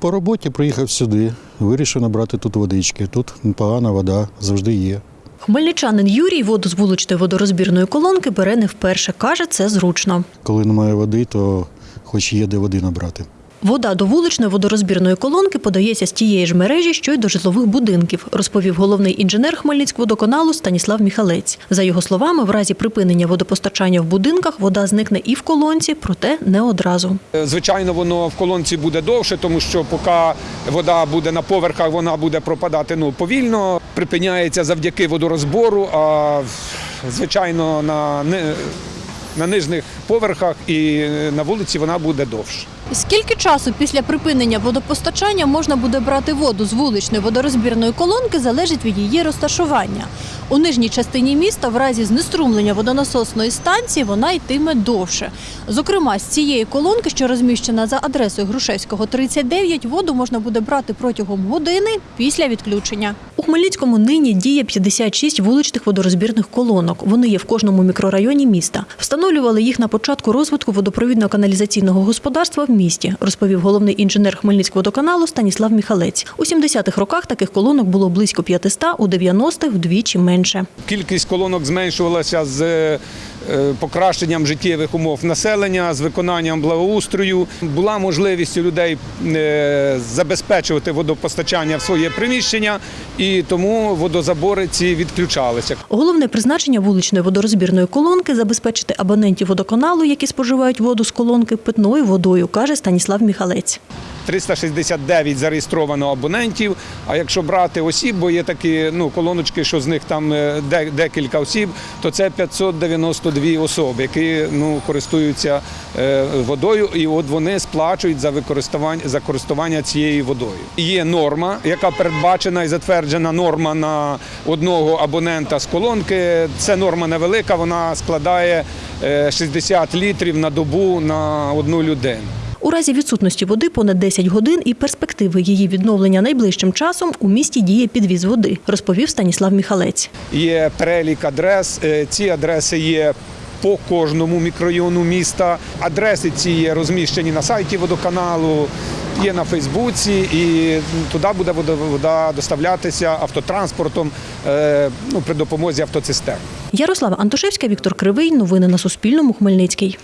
По роботі приїхав сюди, вирішив набрати тут водички. Тут непогана вода завжди є. Хмельничанин Юрій воду з вуличної водорозбірної колонки бере не вперше. Каже, це зручно. Коли немає води, то хоч є де води набрати. Вода до вуличної водорозбірної колонки подається з тієї ж мережі, що й до житлових будинків, розповів головний інженер Хмельницькводоканалу Станіслав Міхалець. За його словами, в разі припинення водопостачання в будинках вода зникне і в колонці, проте не одразу. Е, Звичайно, воно в колонці буде довше, тому що поки вода буде на поверхах, вона буде пропадати ну, повільно. Припиняється завдяки водорозбору, а звичайно на, на нижніх поверхах і на вулиці вона буде довше. Скільки часу після припинення водопостачання можна буде брати воду з вуличної водорозбірної колонки, залежить від її розташування. У нижній частині міста в разі знеструмлення водонасосної станції вона йтиме довше. Зокрема, з цієї колонки, що розміщена за адресою Грушевського 39, воду можна буде брати протягом години після відключення. У Хмельницькому нині діє 56 вуличних водорозбірних колонок. Вони є в кожному мікрорайоні міста. Встановлювали їх на початку розвитку водопровідно-каналізаційного господарства в місті, розповів головний інженер Хмельницького Станіслав Міхалець. У 70-х роках таких колонок було близько 500, у 90-х – вдвічі менше. Кількість колонок зменшувалася з покращенням життєвих умов населення, з виконанням благоустрою. Була можливість у людей е, забезпечувати водопостачання в своє приміщення, і тому водозабори ці відключалися. Головне призначення вуличної водорозбірної колонки – забезпечити абонентів водоканалу, які споживають воду з колонки, питною водою, каже Станіслав Міхалець. 369 зареєстровано абонентів. А якщо брати осіб, бо є такі ну, колоночки, що з них там е, декілька осіб, то це 592 особи, які ну, користуються е, водою, і от вони сплачують за використання за користування цією водою. Є норма, яка передбачена і затверджена норма на одного абонента з колонки. Це норма невелика, вона складає е, 60 літрів на добу на одну людину. У разі відсутності води понад 10 годин і перспективи її відновлення найближчим часом у місті діє підвіз води, розповів Станіслав Міхалець. Є перелік адрес. Е, Ці адреси є по кожному мікрорайону міста. Адреси ці є розміщені на сайті водоканалу, є на Фейсбуці, і туди буде вода- доставлятися автотранспортом е, ну, при допомозі автоцистерн. Ярослава Антошевська, Віктор Кривий. Новини на Суспільному. Хмельницький.